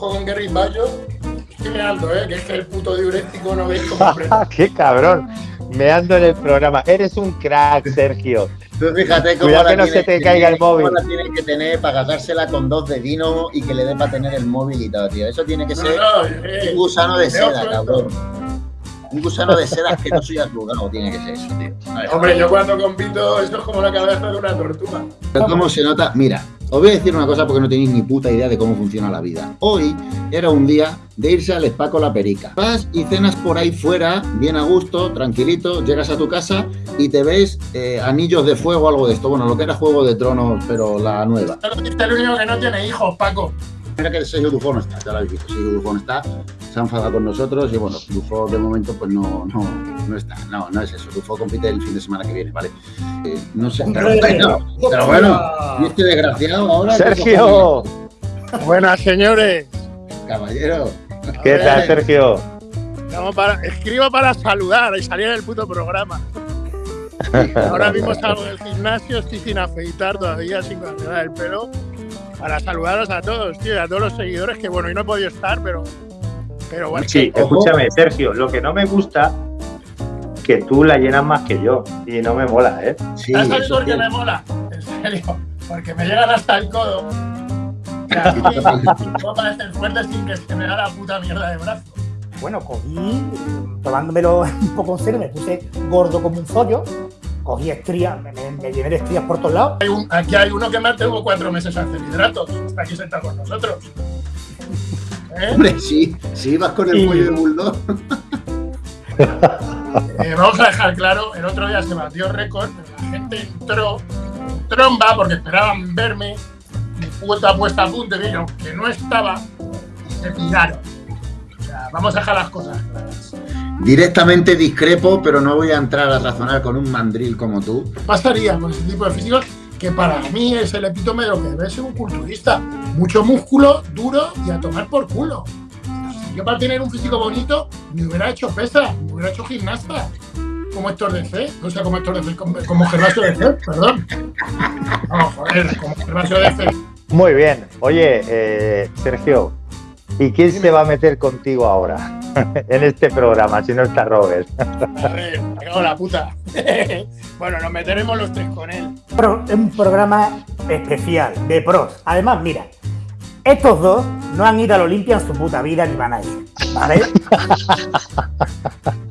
ojo con Gary Bayo. Estoy meando, ¿eh? Que es que el puto diurético no veis cómo ¡Qué cabrón! Meando en el programa. Eres un crack, Sergio. Tú fíjate cómo Cuidado la que no tiene- se te caiga el móvil. cómo la tienes que tener para gasársela con dos de vino y que le dé para tener el móvil y todo, tío. Eso tiene que No, ser no, eh, un gusano de seda, pronto. cabrón. Un gusano de seda asqueroso y arrugado tiene que ser eso, tío. Ver. Hombre, yo cuando compito, esto es como la cabeza de una tortuga. Pero ¿Cómo se nota? Mira, os voy a decir una cosa porque no tenéis ni puta idea de cómo funciona la vida. Hoy era un día de irse al spa la perica. Vas y cenas por ahí fuera, bien a gusto, tranquilito, llegas a tu casa y te ves eh, anillos de fuego, algo de esto. Bueno, lo que era Juego de Tronos, pero la nueva. Pero el único que no tiene hijos, Paco. Mira que el sello Dufo no está, ya lo habéis visto. El no está, se ha enfadado con nosotros y bueno, Dufo de momento pues no, no, no está. No, no es eso. Dufo compite el fin de semana que viene, ¿vale? Eh, no sé, pero bueno, pero bueno, y este desgraciado ahora. ¿qué Sergio, Buenas, señores. Caballero. ¿qué tal, Sergio? Para, escribo para saludar y salir del puto programa. Ahora mismo salgo del gimnasio, estoy sin afeitar todavía, sin cortar el pelo. Para saludaros a todos, tío, y a todos los seguidores, que bueno, hoy no he podido estar, pero, pero bueno. Sí, escúchame, Sergio, lo que no me gusta que tú la llenas más que yo y no me mola, ¿eh? Sí, ¿Sabes eso por qué sí. me mola? En serio, porque me llegan hasta el codo. Y así puedo parecer fuerte sin que se me da la puta mierda de brazo. Bueno, cogí, tomándomelo un poco en serio, me puse gordo como un zollo, cogí estrías, me, me- llené de estrías por todos lados. Hay un- aquí hay uno que me tuvo cuatro meses a hacer hidratos. Está aquí sentado con nosotros. ¿Eh? Hombre, sí, sí, vas con el Y- cuello de bulldog. Eh, vamos a dejar claro, el otro día se batió récord, pero la gente entró en tromba porque esperaban verme, mi puta puesta a punto y yo, que no estaba, y se piraron. O sea, vamos a dejar las cosas claras. Directamente discrepo, pero no voy a entrar a razonar con un mandril como tú. ¿Qué pasaría con ese tipo de físicos? Que para mí es el epítome de lo que debe ser un culturista. Mucho músculo, duro y a tomar por culo. Yo para tener un físico bonito me hubiera hecho pesa, me hubiera hecho gimnasta. Como Héctor de C, o sea, como Héctor de C, como, como Gervasio de C, perdón. No, joder, como Gervasio de C. Muy bien. Oye, eh, Sergio, ¿y quién se va a meter contigo ahora en este programa si no está Robert? A ver, me cago en la puta. bueno, nos meteremos los tres con él. Pro- un programa especial de pros. Además, mira, estos dos no han ido al Olimpia en su puta vida ni van a ir, ¿vale?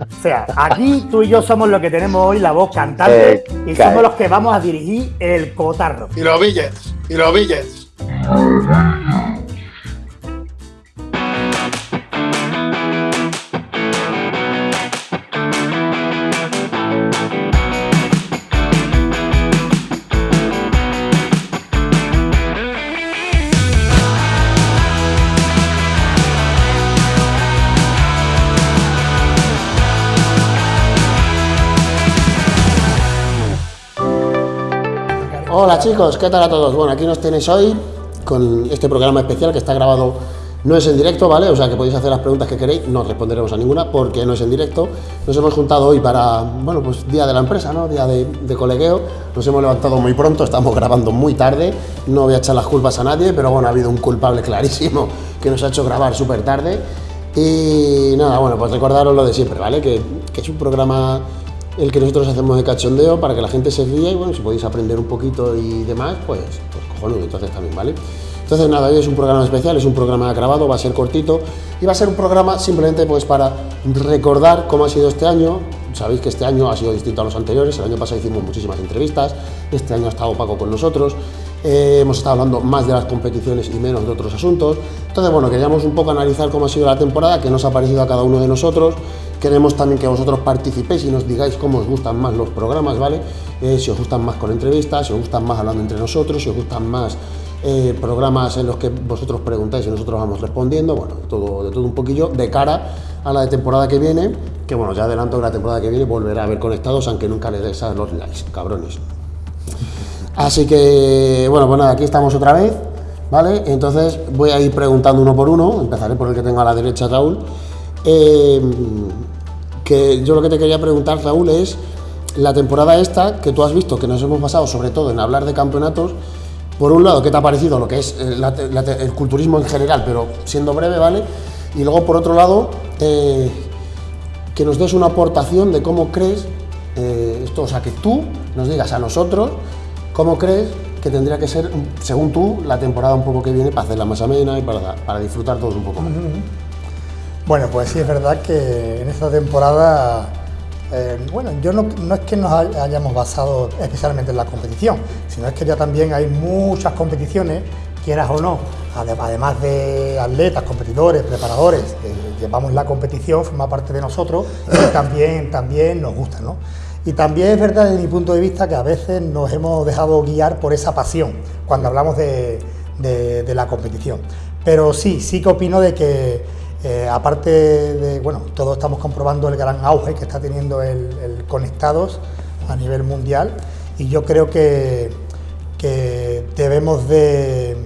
o sea, aquí tú y yo somos los que tenemos hoy la voz cantante Eh, y cae. somos los que vamos a dirigir el cotarro. Y los billets, y los billets. Chicos, ¿qué tal a todos? Bueno, aquí nos tenéis hoy con este programa especial que está grabado, no es en directo, ¿vale? O sea que podéis hacer las preguntas que queréis, no responderemos a ninguna porque no es en directo. Nos hemos juntado hoy para, bueno, pues día de la empresa, ¿no? Día de, de colegueo. Nos hemos levantado muy pronto, estamos grabando muy tarde. No voy a echar las culpas a nadie, pero bueno, ha habido un culpable clarísimo que nos ha hecho grabar súper tarde. Y nada, bueno, pues recordaros lo de siempre, ¿vale? Que, que es un programa el que nosotros hacemos de cachondeo para que la gente se ría y bueno, si podéis aprender un poquito y demás, pues, pues cojonudo, entonces también, ¿vale? Entonces nada, hoy es un programa especial, es un programa grabado, va a ser cortito y va a ser un programa simplemente pues para recordar cómo ha sido este año. Sabéis que este año ha sido distinto a los anteriores, el año pasado hicimos muchísimas entrevistas, este año ha estado Paco con nosotros, eh, hemos estado hablando más de las competiciones y menos de otros asuntos. Entonces, bueno, queríamos un poco analizar cómo ha sido la temporada, qué nos ha parecido a cada uno de nosotros. Queremos también que vosotros participéis y nos digáis cómo os gustan más los programas, ¿vale? Eh, si os gustan más con entrevistas, si os gustan más hablando entre nosotros, si os gustan más eh, programas en los que vosotros preguntáis y nosotros vamos respondiendo, bueno, todo, de todo un poquillo, de cara a la de temporada que viene, que bueno, ya adelanto que la temporada que viene volverá a ver conectados, aunque nunca le des a los likes, cabrones. Así que, bueno, pues nada, aquí estamos otra vez, ¿vale? Entonces voy a ir preguntando uno por uno, empezaré por el que tengo a la derecha, Raúl. Eh, que yo lo que te quería preguntar, Raúl, es la temporada esta que tú has visto, que nos hemos basado sobre todo en hablar de campeonatos, por un lado, ¿qué te ha parecido lo que es eh, el culturismo en general, pero siendo breve, ¿vale? Y luego, por otro lado, eh, que nos des una aportación de cómo crees eh, esto, o sea, que tú nos digas a nosotros cómo crees que tendría que ser, según tú, la temporada un poco que viene para hacerla más amena y para, para disfrutar todos un poco más. Bueno, pues sí es verdad que en esta temporada, eh, bueno, yo no, no es que nos hay- hayamos basado especialmente en la competición, sino es que ya también hay muchas competiciones, quieras o no, ade- además de atletas, competidores, preparadores, que llevamos la competición, forma parte de nosotros y también, también nos gusta, ¿no? Y también es verdad desde mi punto de vista que a veces nos hemos dejado guiar por esa pasión cuando hablamos de, la competición. Pero sí, sí que opino de que eh, aparte de, bueno, todos estamos comprobando el gran auge que está teniendo el, Conectados a nivel mundial y yo creo que, que debemos de,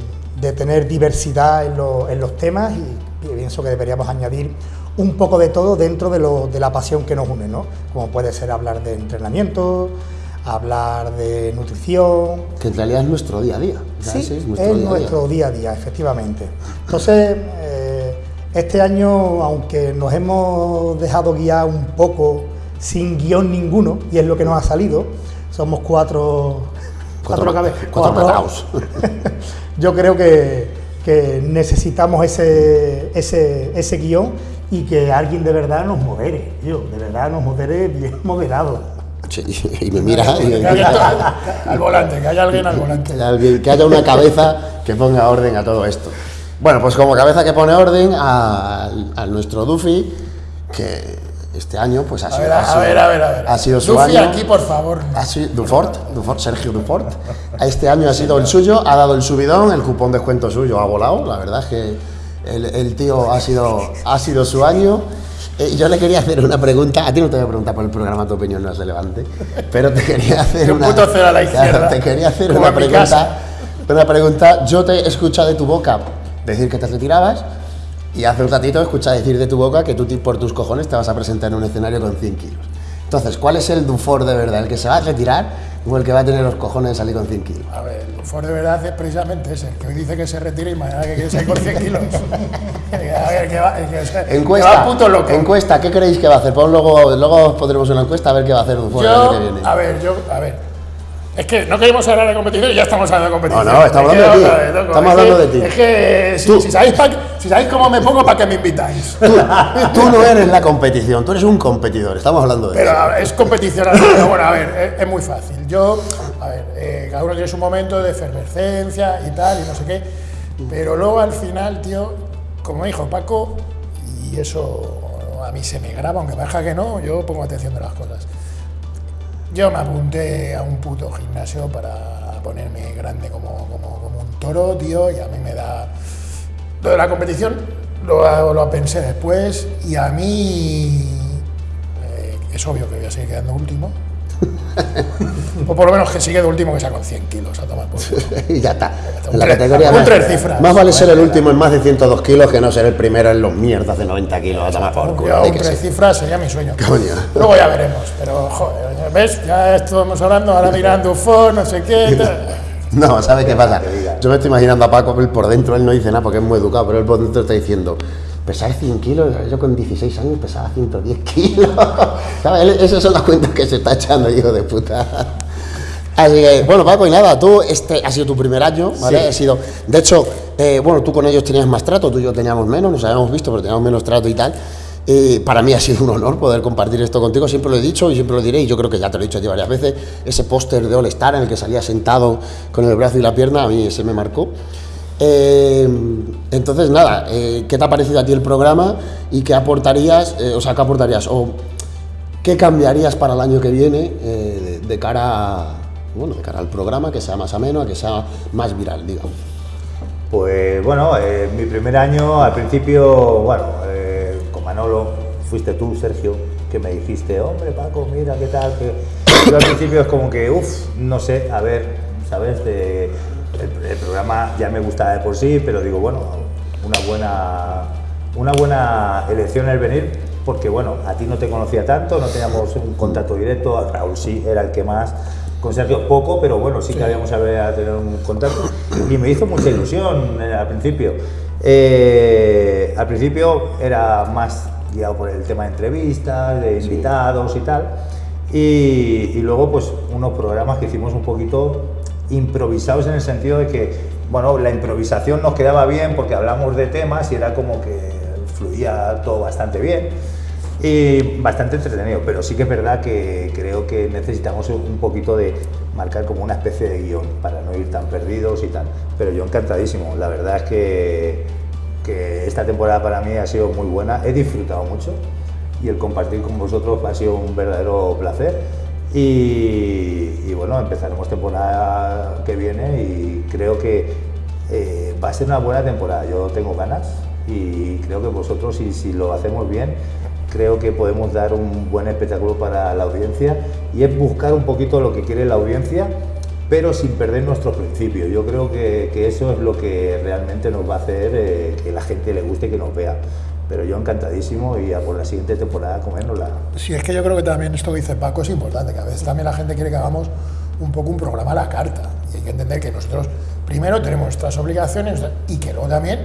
tener diversidad en, lo- en los temas y pienso que deberíamos añadir un poco de todo dentro de, lo- de la pasión que nos une, ¿no? Como puede ser hablar de entrenamiento, hablar de nutrición, Que en realidad es nuestro día a día. Sí, es día. nuestro día a día, efectivamente. Entonces, eh, este año, aunque nos hemos dejado guiar un poco sin guion ninguno, y es lo que nos ha salido, somos cuatro... Cuatro, cabe- cuatro mataos. Yo creo que, que necesitamos ese, ese, ese guion y que alguien de verdad nos modere, yo, de verdad nos modere bien moderado. Sí, y me mira y me haya mira. al volante, que haya alguien al volante. Que alguien- que haya una cabeza que ponga orden a todo esto. Bueno, pues como cabeza que pone orden a, a nuestro Duffy, que este año pues ha A sido, ver, ha a sido- ver, a ver, a ver. ha sido su Duffy año. aquí, por favor. Ha sido Dufort, Dufort, Sergio Dufort. Este año ha sido el suyo, ha dado el subidón, el cupón de descuento suyo ha volado. La verdad es que el, el tío ha sido, ha sido su año. Eh, yo le quería hacer una pregunta, a ti no te voy a preguntar por el programa Tu opinión no es relevante, pero te quería hacer un una, puto cero a la izquierda, te quería hacer una pregunta, una pregunta. Yo te he escuchado de tu boca decir que te retirabas y hace un ratito he escuchado decir de tu boca que tú por tus cojones te vas a presentar en un escenario con 100 kilos. Entonces, ¿cuál es el Dufour de verdad? ¿El que se va a retirar o el que va a tener los cojones de salir con 100 kilos? A ver, el Ford de verdad es precisamente ese, el que hoy dice que se retira y mañana que quiere salir con 100 kilos. a ver, que va, que, se- que Encuesta, va puto loco. encuesta, ¿qué creéis que va a hacer? Pon luego, luego os pondremos una encuesta a ver qué va a hacer el año que Yo, viene. a ver, yo, a ver. Es que no queremos hablar de competición y ya estamos hablando de competición. No, no, estamos Es que, hablando de ti. loco, Estamos es hablando que- de ti. Es que si, si sabéis pa- si sabéis cómo me pongo, ¿para qué me invitáis? Tú, tú no eres la competición, tú eres un competidor, estamos hablando de Pero eso. ver, es competición. Pero bueno, a ver, es, es muy fácil. Yo, a ver, eh, cada uno tiene su momento de efervescencia y tal, y no sé qué. Pero luego al final, tío, como dijo Paco, y eso a mí se me graba, aunque parezca que no, yo pongo atención de las cosas. Yo me apunté a un puto gimnasio para ponerme grande como, como, como un toro, tío, y a mí me da. Lo de la competición lo, lo pensé después, y a mí eh, es obvio que voy a seguir quedando último. o por lo menos que sigue de último que sea con 100 kilos a tomar por y ya está. En la categoría más, tres cifras. más vale ser el último en más de 102 kilos que no ser el primero en los mierdas de 90 kilos a tomar por culo. Yo un tres cifras sería mi sueño. Coño. Luego ya veremos, pero joder, ¿ves? Ya estamos hablando, ahora mirando Ford, no sé qué. tal. No, ¿sabes qué pasa? Yo me estoy imaginando a Paco él por dentro, él no dice nada porque es muy educado, pero él por dentro está diciendo, pesar 100 kilos, yo con 16 años pesaba 110 kilos. ¿Sabes? Esas son las cuentas que se está echando, hijo de puta. Así que, bueno, Paco, y nada, tú, este ha sido tu primer año, ¿vale? Ha sido, de hecho, eh, bueno, tú con ellos tenías más trato, tú y yo teníamos menos, nos habíamos visto, pero teníamos menos trato y tal. Y para mí ha sido un honor poder compartir esto contigo, siempre lo he dicho y siempre lo diré, y yo creo que ya te lo he dicho a ti varias veces, ese póster de All Star en el que salía sentado con el brazo y la pierna, a mí ese me marcó. Eh, entonces, nada, eh, ¿qué te ha parecido a ti el programa y qué aportarías, eh, o sea, qué aportarías, o qué cambiarías para el año que viene eh, de, cara bueno, de cara al programa, que sea más ameno, que sea más viral, digamos? Pues bueno, eh, mi primer año, al principio, bueno, eh, Manolo, fuiste tú, Sergio, que me dijiste, hombre, Paco, mira, ¿qué tal? Que... Yo al principio es como que, uff, no sé, a ver, ¿sabes? De- el, el programa ya me gustaba de por sí, pero digo, bueno, una buena, una buena elección el venir, porque bueno, a ti no te conocía tanto, no teníamos un contacto directo, a Raúl sí, era el que más, con Sergio poco, pero bueno, sí que habíamos hablado tener un contacto y me hizo mucha ilusión eh, al principio. Eh, al principio era más guiado por el tema de entrevistas, de invitados y tal. Y, y luego, pues, unos programas que hicimos un poquito improvisados en el sentido de que, bueno, la improvisación nos quedaba bien porque hablamos de temas y era como que fluía todo bastante bien y bastante entretenido, pero sí que es verdad que creo que necesitamos un poquito de marcar como una especie de guion para no ir tan perdidos y tal. Pero yo encantadísimo, la verdad es que, que esta temporada para mí ha sido muy buena, he disfrutado mucho y el compartir con vosotros ha sido un verdadero placer. Y, y bueno, empezaremos temporada que viene y creo que eh, va a ser una buena temporada. Yo tengo ganas y creo que vosotros, si, si lo hacemos bien, creo que podemos dar un buen espectáculo para la audiencia y es buscar un poquito lo que quiere la audiencia, pero sin perder nuestros principios. Yo creo que, que eso es lo que realmente nos va a hacer eh, que la gente le guste y que nos vea. Pero yo encantadísimo y a por la siguiente temporada comérnosla. Sí, es que yo creo que también esto que dice Paco es importante, que a veces también la gente quiere que hagamos un poco un programa a la carta. Y hay que entender que nosotros primero tenemos nuestras obligaciones y que luego también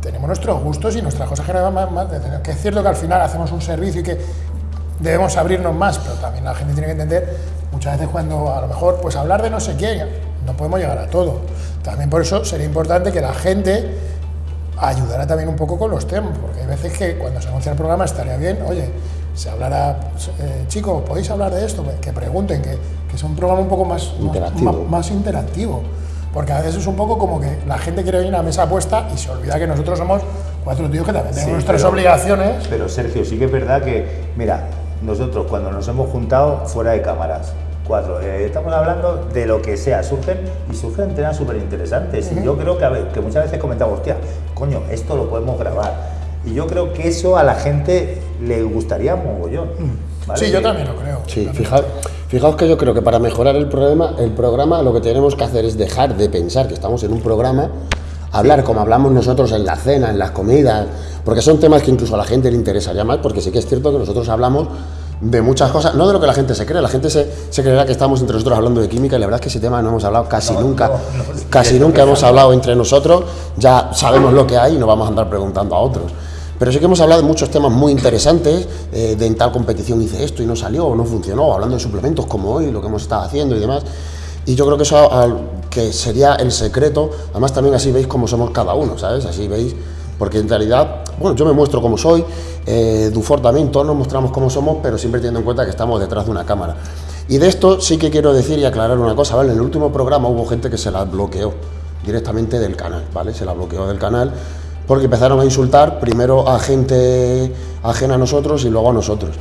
tenemos nuestros gustos y nuestras cosas que nos más, más que es cierto que al final hacemos un servicio y que debemos abrirnos más, pero también la gente tiene que entender muchas veces cuando a lo mejor pues hablar de no sé qué, no podemos llegar a todo. También por eso sería importante que la gente ayudara también un poco con los temas, porque hay veces que cuando se anuncia el programa estaría bien, oye, se hablará, eh, chicos, podéis hablar de esto, que pregunten, que, que sea un programa un poco más Interactivo. más, más interactivo. Porque a veces es un poco como que la gente quiere venir a una mesa puesta y se olvida que nosotros somos cuatro tíos que también tenemos Sí, nuestras pero- obligaciones. Pero Sergio, sí que es verdad que, mira, nosotros cuando nos hemos juntado fuera de cámaras, cuatro, eh, estamos hablando de lo que sea, surgen y surgen temas súper interesantes. Y yo creo que, a ver, que muchas veces comentamos, hostia, coño, esto lo podemos grabar. Y yo creo que eso a la gente le gustaría mogollón. ¿vale? Sí, yo también lo creo. Sí, fijaos, fijaos que yo creo que para mejorar el programa, el programa lo que tenemos que hacer es dejar de pensar que estamos en un programa, hablar como hablamos nosotros en la cena, en las comidas, porque son temas que incluso a la gente le interesaría más, porque sí que es cierto que nosotros hablamos de muchas cosas, no de lo que la gente se cree, la gente se, se creerá que estamos entre nosotros hablando de química y la verdad es que ese tema no hemos hablado casi nunca, casi nunca hemos hablado entre nosotros, ya sabemos lo que hay y no vamos a andar preguntando a otros. Pero sí que hemos hablado de muchos temas muy interesantes, eh, de en tal competición hice esto y no salió o no funcionó, hablando de suplementos como hoy, lo que hemos estado haciendo y demás. Y yo creo que eso que sería el secreto, además también así veis cómo somos cada uno, ¿sabes? Así veis, porque en realidad, bueno, yo me muestro como soy, eh, Dufour también, todos nos mostramos como somos, pero siempre teniendo en cuenta que estamos detrás de una cámara. Y de esto sí que quiero decir y aclarar una cosa, ¿vale? En el último programa hubo gente que se la bloqueó directamente del canal, ¿vale? Se la bloqueó del canal porque empezaron a insultar primero a gente ajena a nosotros y luego a nosotros.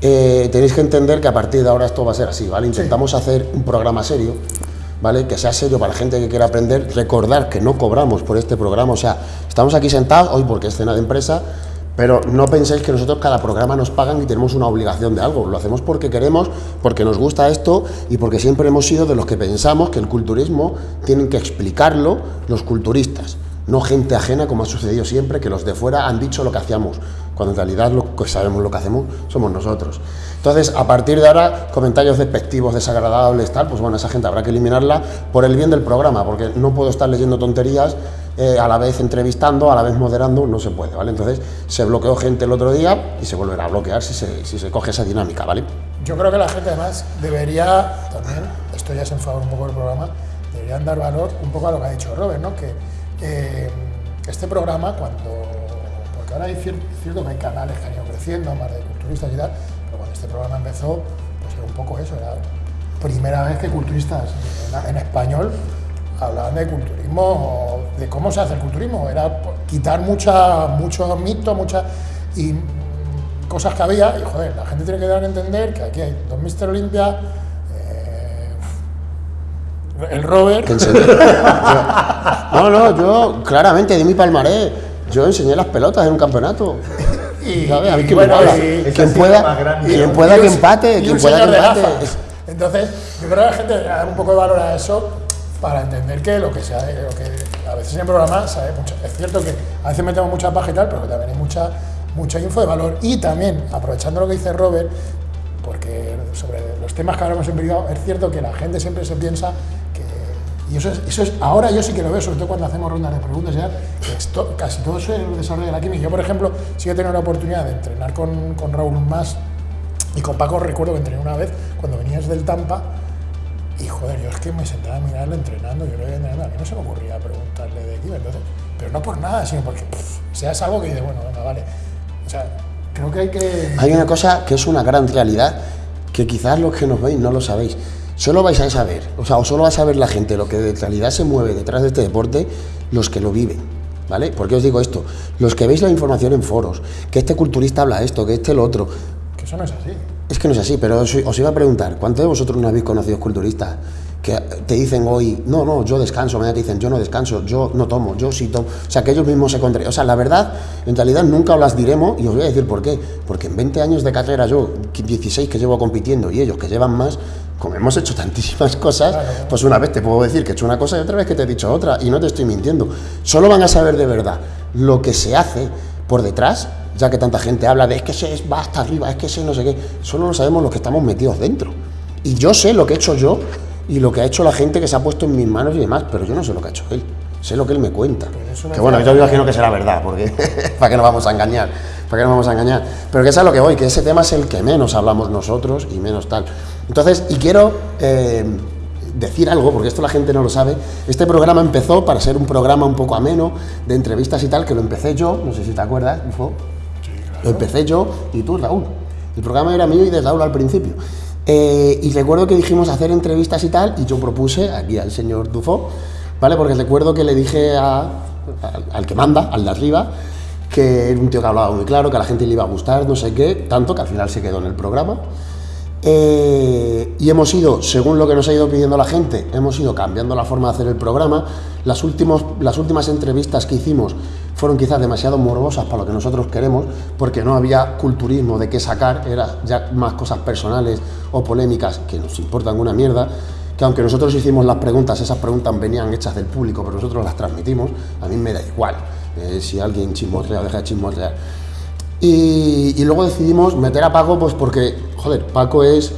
Eh, tenéis que entender que a partir de ahora esto va a ser así, ¿vale? Intentamos hacer un programa serio, ¿vale? Que sea serio para la gente que quiera aprender. Recordar que no cobramos por este programa, o sea, estamos aquí sentados hoy porque es cena de empresa, pero no penséis que nosotros cada programa nos pagan y tenemos una obligación de algo. Lo hacemos porque queremos, porque nos gusta esto y porque siempre hemos sido de los que pensamos que el culturismo tienen que explicarlo los culturistas, no gente ajena como ha sucedido siempre, que los de fuera han dicho lo que hacíamos, cuando en realidad lo que sabemos lo que hacemos somos nosotros. Entonces, a partir de ahora, comentarios despectivos, desagradables, tal, pues bueno, esa gente habrá que eliminarla por el bien del programa, porque no puedo estar leyendo tonterías eh, a la vez entrevistando, a la vez moderando, no se puede, ¿vale? Entonces, se bloqueó gente el otro día y se volverá a bloquear si se, si coge esa dinámica, ¿vale? Yo creo que la gente además debería también, esto ya es en favor un poco del programa, deberían dar valor un poco a lo que ha dicho Robert, ¿no? Que eh, este programa cuando, porque ahora hay cier- cierto que hay canales que han ido creciendo, más de culturistas y tal, pero cuando este programa empezó, pues era un poco eso, era primera vez que culturistas en, español hablaban de culturismo, de cómo se hace el culturismo, era quitar mucha, mucho mito, mucha... Y, cosas que había y joder, la gente tiene que dar a entender que aquí hay dos. Olympia, eh, el Robert. No, no, yo claramente di mi palmarés. Yo enseñé las pelotas en un campeonato. y, ¿Sabes? A mí y que bueno, y- Quien pueda, quien pueda que empate, quien pueda que empate. Entonces, yo creo que la gente dar un poco de valor a eso para entender que lo que sea, lo que a veces en el programa sabe mucho. Es cierto que a veces metemos mucha paja y tal, pero que también hay mucha, mucha info de valor. Y también, aprovechando lo que dice Robert, porque sobre los temas que hablamos en privado, es cierto que la gente siempre se piensa. Y eso es, eso es, ahora yo sí que lo veo, sobre todo cuando hacemos rondas de preguntas, ya, casi todo eso es el desarrollo de la química. Yo, por ejemplo, sí he tenido la oportunidad de entrenar con, con Raúl más y con Paco recuerdo que entrené una vez cuando venías del Tampa y joder, yo es que me sentaba a mirarle entrenando, yo lo veía entrenando, a mí no se me ocurría preguntarle de qué, entonces, pero no por nada, sino porque pff, o sea, es algo que dice, bueno, venga, vale. O sea, creo que hay que... Hay una cosa que es una gran realidad que quizás los que nos veis no lo sabéis. Solo vais a saber, o sea, o solo va a saber la gente lo que de realidad se mueve detrás de este deporte, los que lo viven. ¿Vale? ¿Por qué os digo esto? Los que veis la información en foros, que este culturista habla esto, que este lo otro, Que eso no es así. es que no es así, pero os, os iba a preguntar, ¿cuántos de vosotros no habéis conocido culturistas que te dicen hoy, no, no, yo descanso, mañana te dicen, yo no descanso, yo no tomo, yo sí tomo, o sea, que ellos mismos se contraen. O sea, la verdad, en realidad nunca os las diremos y os voy a decir por qué. Porque en 20 años de carrera, yo, 16 que llevo compitiendo y ellos que llevan más, como hemos hecho tantísimas cosas, pues una vez te puedo decir que he hecho una cosa y otra vez que te he dicho otra y no te estoy mintiendo. Solo van a saber de verdad lo que se hace por detrás, ya que tanta gente habla de es que se va hasta arriba, es que se no sé qué, solo lo sabemos los que estamos metidos dentro. Y yo sé lo que he hecho yo y lo que ha hecho la gente que se ha puesto en mis manos y demás, pero yo no sé lo que ha hecho él. Sé lo que él me cuenta. me Que bueno, yo imagino que será verdad, porque para qué nos vamos a engañar, para qué nos vamos a engañar. Pero que es a lo que voy, que ese tema es el que menos hablamos nosotros y menos tal. Entonces, y quiero eh, decir algo, porque esto la gente no lo sabe. Este programa empezó para ser un programa un poco ameno, de entrevistas y tal, que lo empecé yo, no sé si te acuerdas, Ufo. Lo empecé yo y tú, Raúl. El programa era mío y de Raúl al principio. Eh, y recuerdo que dijimos hacer entrevistas y tal, y yo propuse aquí al señor Dufo, ¿vale? Porque recuerdo que le dije al que manda, al de arriba, que era un tío que hablaba muy claro, que a la gente le iba a gustar, no sé qué, tanto que al final se quedó en el programa. Eh, y hemos ido, según lo que nos ha ido pidiendo la gente, hemos ido cambiando la forma de hacer el programa. Las, últimos, las últimas entrevistas que hicimos fueron quizás demasiado morbosas para lo que nosotros queremos, porque no había culturismo de qué sacar, era ya más cosas personales o polémicas que nos importan una mierda, que aunque nosotros hicimos las preguntas, esas preguntas venían hechas del público, pero nosotros las transmitimos, a mí me da igual eh, si alguien chismorrea o deja de chismorrear. Y, luego decidimos meter a Paco, pues porque, joder, Paco es,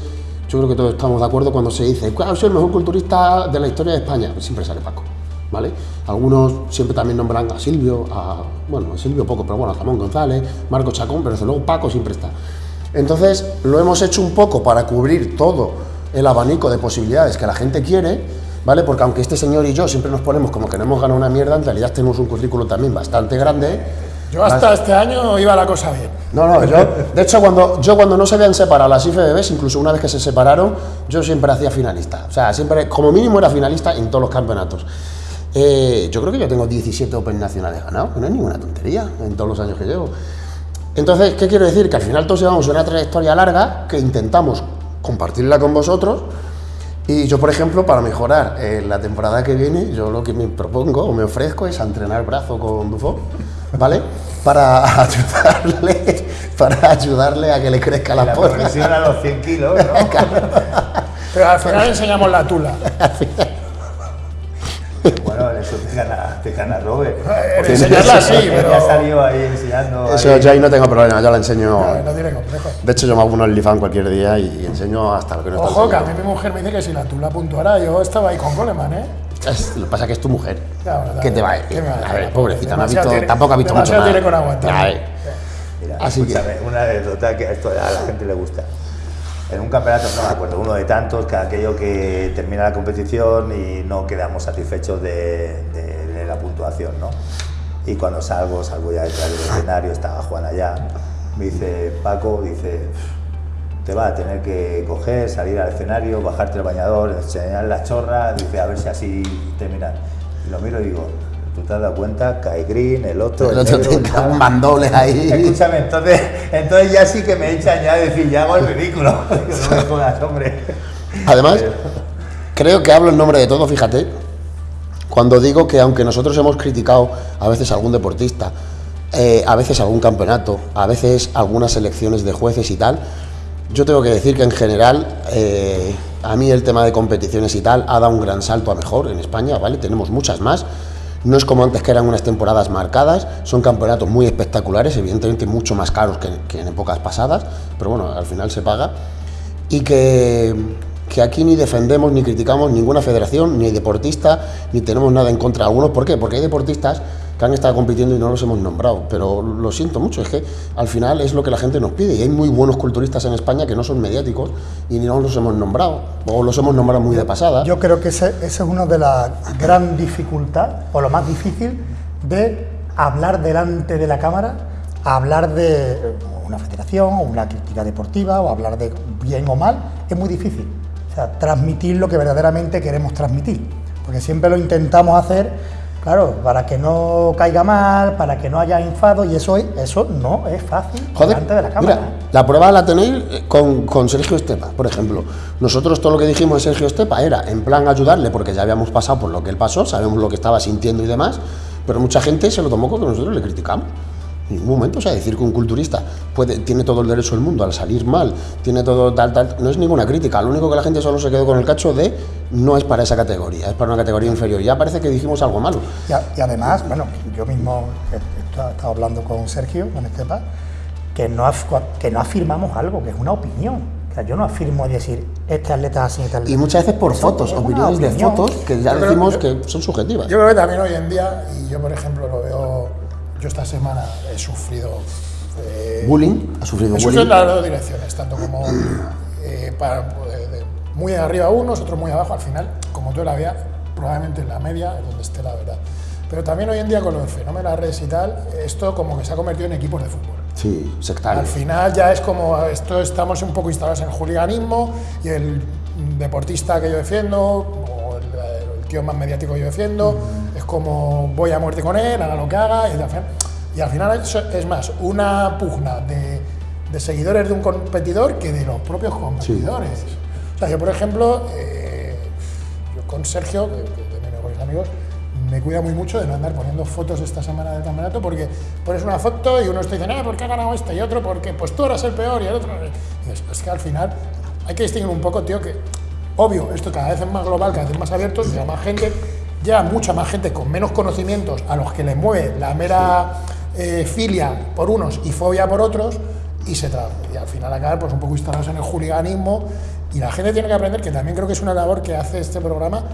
yo creo que todos estamos de acuerdo cuando se dice, ¿cuál es el mejor culturista de la historia de España? Siempre sale Paco, ¿vale? Algunos siempre también nombran a Silvio, a, bueno, a Silvio poco, pero bueno, a Ramón González, Marco Chacón, pero desde luego Paco siempre está. Entonces, lo hemos hecho un poco para cubrir todo el abanico de posibilidades que la gente quiere, ¿vale? Porque aunque este señor y yo siempre nos ponemos como que no hemos ganado una mierda, en realidad tenemos un currículo también bastante grande. Yo hasta este año iba la cosa bien. No, no, yo, de hecho, cuando, yo cuando no se habían separado las IFBBs, incluso una vez que se separaron, yo siempre hacía finalista. O sea, siempre, como mínimo era finalista en todos los campeonatos. Eh, yo creo que yo tengo 17 Open nacionales ganados, que no es ninguna tontería en todos los años que llevo. Entonces, ¿qué quiero decir? Que al final todos llevamos una trayectoria larga que intentamos compartirla con vosotros. Y yo, por ejemplo, para mejorar eh, la temporada que viene, yo lo que me propongo o me ofrezco es a entrenar brazo con Dufo, ¿vale? Para ayudarle, para ayudarle a que le crezca la, La progresión a los 100 kilos, ¿no? Pero al final enseñamos la tula. Bueno, eso te gana, te gana Robert. En enseñarla sí, Ya pero salió ahí enseñando. Eso ahí. yo ahí no tengo problema, yo la enseño. no, no tiene complejo. De hecho, yo me hago un OnlyFans cualquier día y enseño hasta lo que no está Ojo, que a mí mi mujer me dice que si la tula puntuara, yo estaba ahí con Goleman, ¿eh? Es- Lo que pasa es que es tu mujer. Verdad. ¿Qué te va a va a A ver, pobrecita, no ha visto, tiene- tampoco ha visto mucho más. tiene con eh. Mira, Así que- una anécdota que esto a la gente le gusta. En un campeonato, no me acuerdo, uno de tantos, que aquello que termina la competición y no quedamos satisfechos de, de- de la puntuación, ¿no? Y cuando salgo, salgo ya detrás del escenario, estaba Juan allá, me dice, Paco, dice, te va a tener que coger, salir al escenario, bajarte el bañador, enseñar la chorra, dice, a ver si así terminas. Y lo miro y digo, ¿tú te has dado cuenta? Kai Green, el otro, El el otro negro, tiene el tal". un mandoble ahí. Escúchame, entonces, entonces ya sí que me echan ya a decir, ya hago el ridículo. No me jodas, hombre. Además, creo que hablo en nombre de todos, fíjate, cuando digo que aunque nosotros hemos criticado a veces a algún deportista, eh, a veces algún campeonato, a veces algunas elecciones de jueces y tal, yo tengo que decir que en general eh, a mí el tema de competiciones y tal ha dado un gran salto a mejor en España, ¿vale? Tenemos muchas más. No es como antes que eran unas temporadas marcadas, son campeonatos muy espectaculares, evidentemente mucho más caros que, que en épocas pasadas, pero bueno, al final se paga. y que, que aquí ni defendemos ni criticamos ninguna federación, ni deportista, ni tenemos nada en contra de algunos. ¿Por qué? Porque hay deportistas que han estado compitiendo y no los hemos nombrado. Pero lo siento mucho, es que al final es lo que la gente nos pide. Y hay muy buenos culturistas en España que no son mediáticos y ni no los hemos nombrado. O los hemos nombrado muy de pasada. Yo creo que ese, ese es una de las gran dificultad o lo más difícil de hablar delante de la cámara, hablar de una federación o una crítica deportiva o hablar de bien o mal, es muy difícil. O sea, transmitir lo que verdaderamente queremos transmitir. Porque siempre lo intentamos hacer Claro, para que no caiga mal, para que no haya enfado, y eso, eso no es fácil Joder, delante de la cámara. mira, la prueba la tenéis eh, con, con Sergio Estepa, por ejemplo. Nosotros todo lo que dijimos de Sergio Estepa era en plan ayudarle, porque ya habíamos pasado por lo que él pasó, sabemos lo que estaba sintiendo y demás, pero mucha gente se lo tomó como que nosotros le criticamos. En ningún momento, o sea, decir que un culturista puede, tiene todo el derecho del mundo al salir mal, tiene todo tal, tal, no es ninguna crítica. Lo único que la gente solo se quedó con el cacho de no es para esa categoría, es para una categoría inferior. Ya parece que dijimos algo malo. Y, a- y además, bueno, yo mismo he he estado hablando con Sergio, con Estepa, que no, que no afirmamos algo, que es una opinión. O sea, yo no afirmo decir, este atleta así, este atleta Y muchas veces por Eso fotos, opiniones de fotos que ya creo- decimos yo- que son subjetivas. Yo creo que también hoy en día, y yo por ejemplo lo veo, yo esta semana he sufrido. eh, Bullying, ha sufrido he sufrido bullying. en las dos direcciones, tanto como eh, para, eh, de- muy arriba unos, otros muy abajo, al final, como tú la veas, probablemente en la media es donde esté la verdad. Pero también hoy en día con los fenómenos de las redes y tal, esto como que se ha convertido en equipos de fútbol. Sí, sectario. Al final ya es como esto estamos un poco instalados en el juliganismo y el deportista que yo defiendo o el, el tío más mediático que yo defiendo es como voy a muerte con él, haga lo que haga y al final, es, es más una pugna de, de seguidores de un competidor que de los propios competidores. O sea, yo por ejemplo, eh, yo con Sergio, que, que de mis mejores amigos, me cuida muy mucho de no andar poniendo fotos esta semana del campeonato porque pones una foto y uno está diciendo, ah, ¿por qué ha ganado este? Y otro, porque pues tú eras el peor y el otro. Y dices, es que al final hay que distinguir un poco, tío, que obvio, esto cada vez es más global, cada vez más abierto, llega más gente, ya mucha más gente con menos conocimientos a los que les mueve la mera eh, filia por unos y fobia por otros y se tra- y al final acabar pues un poco instalados en el juliganismo y la gente tiene que aprender que también creo que es una labor que hace este programa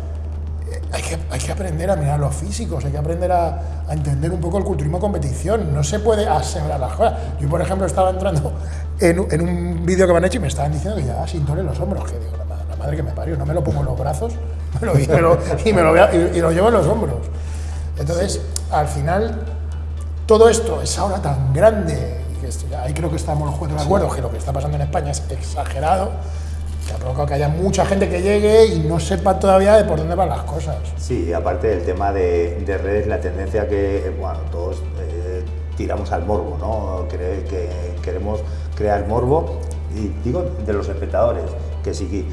eh, hay que, hay que aprender a mirar los físicos, hay que aprender a, a entender un poco el culturismo competición. No se puede asegurar las cosas. Yo, por ejemplo, estaba entrando en, un- en un vídeo que me han hecho y me estaban diciendo que llevaba sintón en los hombros. Que digo, la madre que me parió, no me lo pongo en los brazos me lo- y, me lo, y me lo y- y lo llevo en los hombros. Entonces, al final, todo esto es ahora tan grande, que ahí creo que estamos los cuatro de acuerdo, que lo que está pasando en España es exagerado, que ha provocado que haya mucha gente que llegue y no sepa todavía de por dónde van las cosas. Sí, aparte del tema de, de redes, la tendencia que, bueno, todos eh, tiramos al morbo, ¿no? Cre- que queremos crear morbo, y digo de los espectadores, que si,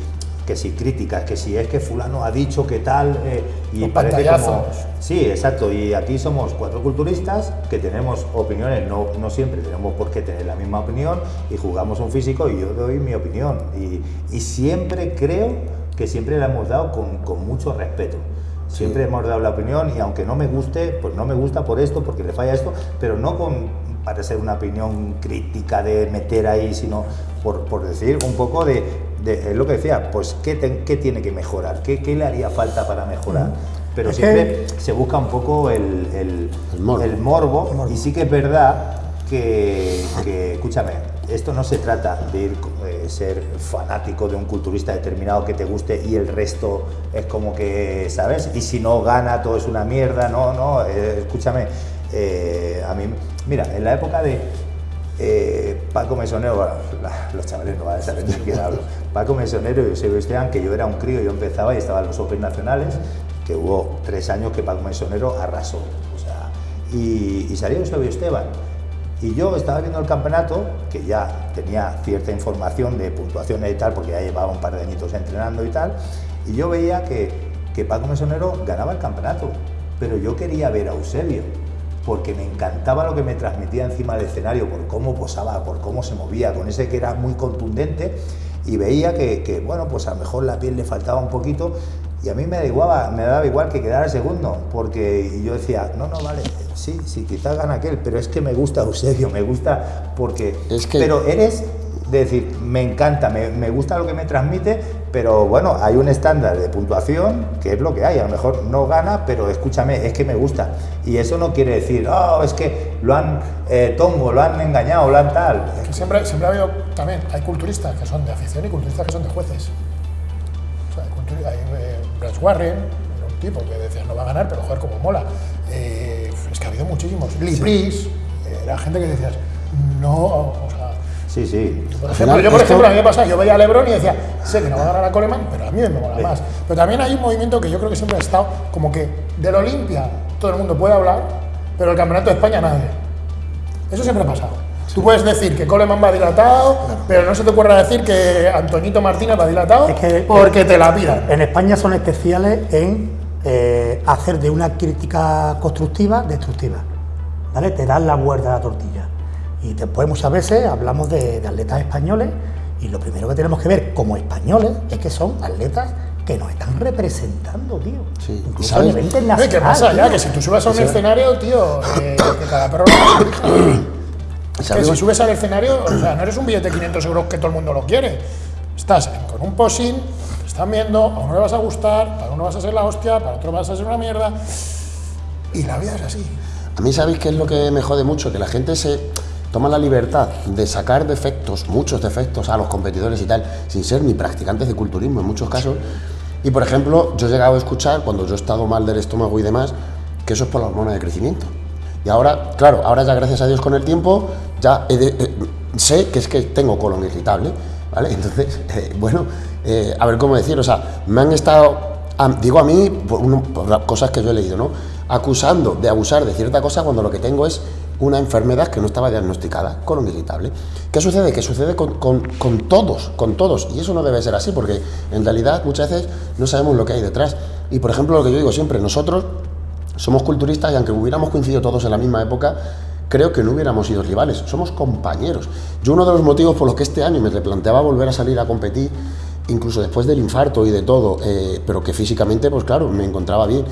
que si críticas, que si es que fulano ha dicho que tal, eh, y Los parece como... Sí, exacto, y aquí somos cuatro culturistas que tenemos opiniones, no, no siempre tenemos por qué tener la misma opinión, y jugamos un físico y yo doy mi opinión, y, y siempre creo que siempre la hemos dado con, con mucho respeto. Siempre hemos dado la opinión y aunque no me guste, pues no me gusta por esto, porque le falla esto, pero no con para ser una opinión crítica de meter ahí, sino por, por decir un poco de, de- es lo que decía, pues qué, te- qué tiene que mejorar, qué, qué le haría falta para mejorar. Pero Es siempre se busca un poco el, el- El morbo. el morbo, El morbo. y sí que es verdad que, que, escúchame, esto no se trata de ir, eh, ser fanático de un culturista determinado que te guste y el resto es como que, ¿sabes? Y si no gana todo es una mierda, no, no, eh, escúchame, eh, a mí, mira, en la época de eh, Paco Mesonero, bueno, la- los chavales no van a saber de quién hablo, Paco Mesonero y Eusebio Esteban, que yo era un crío, yo empezaba y estaba en los Open Nacionales, que hubo tres años que Paco Mesonero arrasó, o sea, y, y salió Eusebio Esteban. Y yo estaba viendo el campeonato, que ya tenía cierta información de puntuaciones y tal, porque ya llevaba un par de añitos entrenando y tal, y yo veía que, que Paco Mesonero ganaba el campeonato, pero yo quería ver a Eusebio, porque me encantaba lo que me transmitía encima del escenario, por cómo posaba, por cómo se movía, con ese que era muy contundente, y veía que, que, bueno, pues a lo mejor la piel le faltaba un poquito, y a mí me, da igual, me daba igual que quedara segundo, porque yo decía, no, no, vale, sí, sí, quizás gana aquel, pero es que me gusta Eusebio, me gusta porque... Es que- Pero eres de decir, me encanta, me, me gusta lo que me transmite, pero bueno, hay un estándar de puntuación que es lo que hay. A lo mejor no gana, pero escúchame, es que me gusta. Y eso no quiere decir, oh, es que lo han eh, tongo, lo han engañado, lo han tal. Que siempre, siempre ha habido también, hay culturistas que son de afición y culturistas que son de jueces. O sea, hay, eh, Bryce Warren, era un tipo que decía no va a ganar, pero joder, como mola. Eh, es que ha habido muchísimos. Lee eh, era gente que decías, no, o sea, Sí, sí. por ejemplo, yo, por esto- ejemplo, a mí me pasa, yo veía a Lebron y decía, sé que no va a ganar a Coleman, pero a mí me mola más. Pero también hay un movimiento que yo creo que siempre ha estado como que del Olimpia todo el mundo puede hablar, pero el Campeonato de España nadie. Eso siempre ha pasado. Tú puedes decir que Coleman va dilatado, pero no se te ocurra decir que Antoñito Martínez va dilatado Es que- porque te la pidan. En España son especiales en eh, hacer de una crítica constructiva destructiva. ¿Vale? Te dan la vuelta a la tortilla. Y después muchas veces hablamos de, de atletas españoles y lo primero que tenemos que ver como españoles es que son atletas que nos están representando, tío. Sí, Incluso ¿sabes? a nivel Oye, internacional. ¿Qué pasa ya? Que si tú subes a un escenario, tío, eh, que cada perro lo Que si subes al escenario, o sea, no eres un billete de 500 euros que todo el mundo lo quiere. Estás con un posing, te están viendo, a uno le vas a gustar, para uno vas a ser la hostia, para otro vas a ser una mierda. Y la vida es así. A mí, ¿sabéis qué es lo que me jode mucho? Que la gente se toma la libertad de sacar defectos, muchos defectos a los competidores y tal, sin ser ni practicantes de culturismo en muchos casos. Y, por ejemplo, yo he llegado a escuchar, cuando yo he estado mal del estómago y demás, que eso es por la hormona de crecimiento. Y ahora, claro, ahora ya gracias a Dios con el tiempo, ya eh, sé que es que tengo colon irritable, ¿vale? Entonces, eh, bueno, eh, a ver cómo decir, o sea, me han estado, digo a mí, por las cosas que yo he leído, ¿no? Acusando de abusar de cierta cosa cuando lo que tengo es una enfermedad que no estaba diagnosticada, colon irritable. ¿Qué sucede? Que sucede con, todos, con todos. Y eso no debe ser así, porque en realidad muchas veces no sabemos lo que hay detrás. Y por ejemplo, lo que yo digo siempre, nosotros somos culturistas y aunque hubiéramos coincidido todos en la misma época, creo que no hubiéramos sido rivales, somos compañeros. Yo uno de los motivos por los que este año me replanteaba volver a salir a competir, incluso después del infarto y de todo, eh, pero que físicamente, pues claro, me encontraba bien,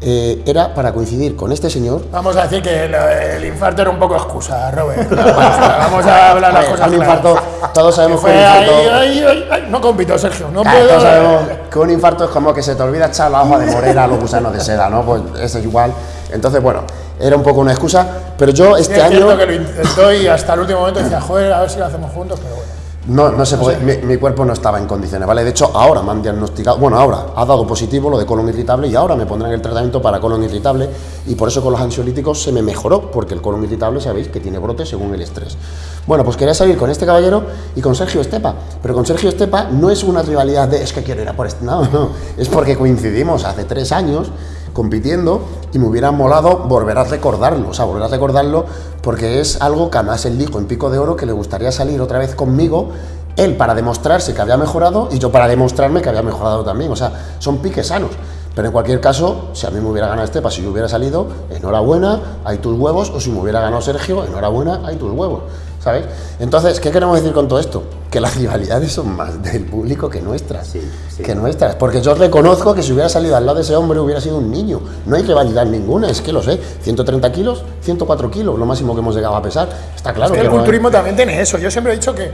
eh, era para coincidir con este señor. Vamos a decir que el, el infarto era un poco excusa, Robert. Vamos a hablar las cosas un claras. infarto, todos sabemos Que que un infarto... No compito, Sergio. No Claro, puedo. todos sabemos que un infarto es como que se te olvida echar la hoja de morera a los gusanos de seda, ¿no? Pues eso es igual. Entonces, bueno, era un poco una excusa, pero yo Sí, este es año... cierto que lo intentó y hasta el último momento decía, joder, a ver si lo hacemos juntos, pero bueno. No, no se puede, mi, mi cuerpo no estaba en condiciones, ¿vale? De hecho, ahora me han diagnosticado, bueno, ahora ha dado positivo lo de colon irritable y ahora me pondrán el tratamiento para colon irritable y por eso con los ansiolíticos se me mejoró, porque el colon irritable sabéis que tiene brotes según el estrés. Bueno, pues quería salir con este caballero y con Sergio Estepa, pero con Sergio Estepa no es una rivalidad de es que quiero ir a por este, no, no, es porque coincidimos hace tres años compitiendo y me hubiera molado volver a recordarlo, o sea, volver a recordarlo porque es algo que además él dijo en Pico de Oro que le gustaría salir otra vez conmigo, él para demostrarse que había mejorado y yo para demostrarme que había mejorado también, o sea, son piques sanos. Pero en cualquier caso, si a mí me hubiera ganado Estepa, si yo hubiera salido, enhorabuena, hay tus huevos, o si me hubiera ganado Sergio, enhorabuena, hay tus huevos, ¿sabes? Entonces, ¿qué queremos decir con todo esto? Que las rivalidades son más del público que nuestras, Sí, sí. que nuestras, porque yo reconozco que si hubiera salido al lado de ese hombre hubiera sido un niño, no hay rivalidad ninguna, es que lo sé, 130 kilos, 104 kilos, lo máximo que hemos llegado a pesar, está claro Es que el no hay- culturismo también tiene eso. Yo siempre he dicho que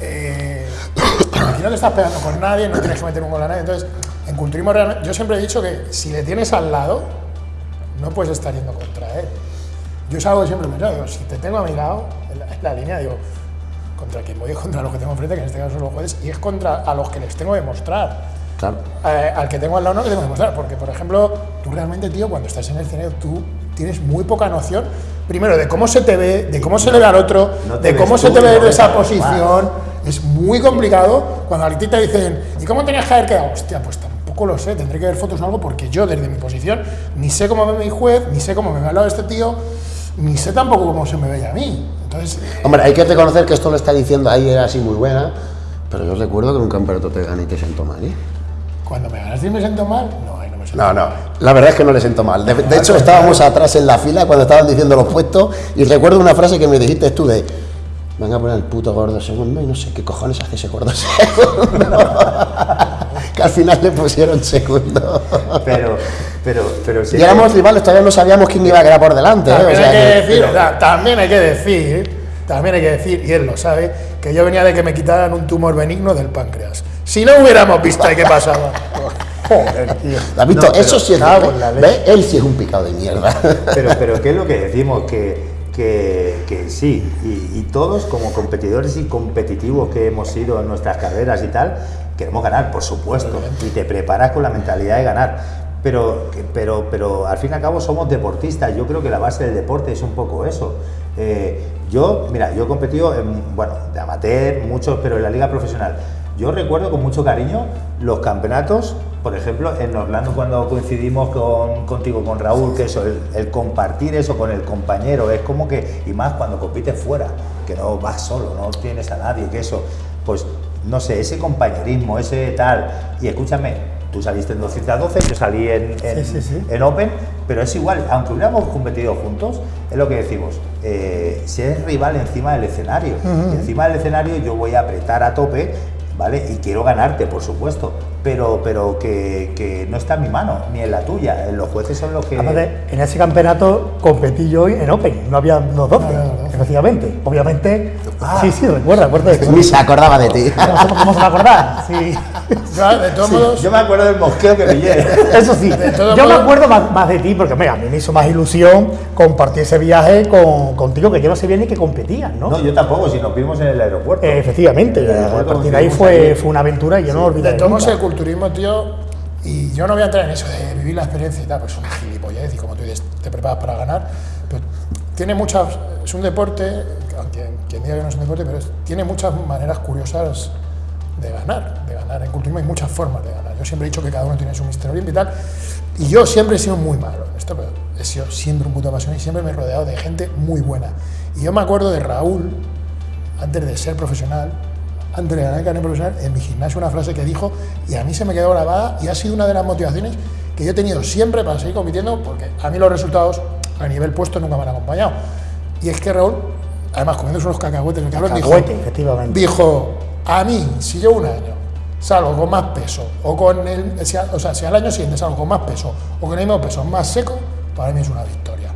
eh, aquí no te estás pegando con nadie, no tienes que meter un gol a nadie. Entonces, en culturismo realmente, yo siempre he dicho que si le tienes al lado, no puedes estar yendo contra él. Yo es algo que siempre me digo, si te tengo a mi lado, en la, en la línea, digo, contra quien voy contra los que tengo enfrente, que en este caso son los jueces, y es contra a los que les tengo que mostrar. Claro. Eh, al que tengo al lado no le tengo que demostrar, porque por ejemplo, tú realmente, tío, cuando estás en el escenario, tú tienes muy poca noción, primero, de cómo se te ve, de cómo se le ve al otro, No de cómo se tú, te ve no de esa posición. Es muy complicado cuando a ti te dicen, ¿y cómo tenías que haber quedado? Hostia, pues tampoco lo sé, tendré que ver fotos o algo, porque yo desde mi posición ni sé cómo ve mi juez, ni sé cómo me ve al lado este tío, ni sé tampoco cómo se me veía a mí. Entonces, Hombre, hay que reconocer que esto lo está diciendo ahí, era así muy buena, pero yo recuerdo que en un campeonato te gané y te sentó mal, ¿eh? cuando me ganaste y me siento mal, no, ahí no me siento No, no, la verdad es que no le siento mal. De, de hecho, estábamos atrás en la fila cuando estaban diciendo los puestos y recuerdo una frase que me dijiste tú de van a poner el puto gordo segundo y no sé qué cojones hace ese gordo segundo. que al final le pusieron segundo. Pero, pero, pero sí. Y éramos rivales, todavía no sabíamos quién iba a quedar por delante. ¿eh? O También sea hay que que- decir, también hay que decir también hay que decir, y él lo sabe, que yo venía de que me quitaran un tumor benigno del páncreas. Si no hubiéramos visto ahí qué pasaba. Joder, tío. ¿Has visto? No, Eso sí es. La leche. ¿Ves? Él sí es un picado de mierda. Pero, pero ¿qué es lo que decimos? Que, que, que sí, y, y todos como competidores y competitivos que hemos sido en nuestras carreras y tal, queremos ganar, por supuesto, y te preparas con la mentalidad de ganar. Pero, pero, pero al fin y al cabo somos deportistas, yo creo que la base del deporte es un poco eso. Eh, yo, mira, yo he competido, en, bueno, de amateur, muchos, pero en la liga profesional. Yo recuerdo con mucho cariño los campeonatos, por ejemplo, en Orlando cuando coincidimos con, contigo, con Raúl, que eso, el, el compartir eso con el compañero, es como que, y más cuando compites fuera, que no vas solo, no tienes a nadie, que eso, pues, no sé, ese compañerismo, ese tal, y escúchame, tú saliste en 212, yo salí en, en, Sí, sí, sí. en Open, pero es igual, aunque hubiéramos competido juntos, es lo que decimos, eh, si eres rival encima del escenario, encima del escenario yo voy a apretar a tope, ¿vale? Y quiero ganarte, por supuesto, pero, pero que, que no está en mi mano, ni en la tuya, los jueces son los que... Aparte, en ese campeonato competí yo en Open, no había los 12, efectivamente. Obviamente, sí, sí, recuerda, recuerda. Ni se acordaba de ti. ¿Cómo, cómo se va a acordar? Sí. De todos modos, Yo me acuerdo del mosqueo que pillé. Eso sí, yo me modos- acuerdo más, más de ti, porque mira, a mí me hizo más ilusión compartir ese viaje con, contigo, que yo no sabía ni que competías, ¿no? No, yo tampoco, si nos vimos en el aeropuerto. Eh, efectivamente, En el a aeropuerto partir de ahí fue, fue una aventura y yo no lo de todos modos el culturismo, tío, y yo no voy a entrar en eso de vivir la experiencia y tal, pues es una gilipollez y como tú dices, te preparas para ganar, pero tiene muchas, es un deporte, aunque quien diga que no es un deporte, pero es- tiene muchas maneras curiosas de ganar, de ganar. En culturismo hay muchas formas de ganar. Yo siempre he dicho que cada uno tiene su Mister Olympia y tal, y yo siempre he sido muy malo en esto, pero he sido siempre un puto apasionado y siempre me he rodeado de gente muy buena. Y yo me acuerdo de Raúl, antes de ser profesional, antes de ganar el carnet profesional, en mi gimnasio una frase que dijo y a mí se me quedó grabada y ha sido una de las motivaciones que yo he tenido siempre para seguir compitiendo porque a mí los resultados a nivel puesto nunca me han acompañado. Y es que Raúl, además comiéndose unos cacahuetes, el cabrón dijo, Cacahuete, efectivamente. dijo, a mí, si yo un año salgo con más peso, o con el, o sea, si al año siguiente salgo con más peso, o con el mismo peso más seco, para mí es una victoria.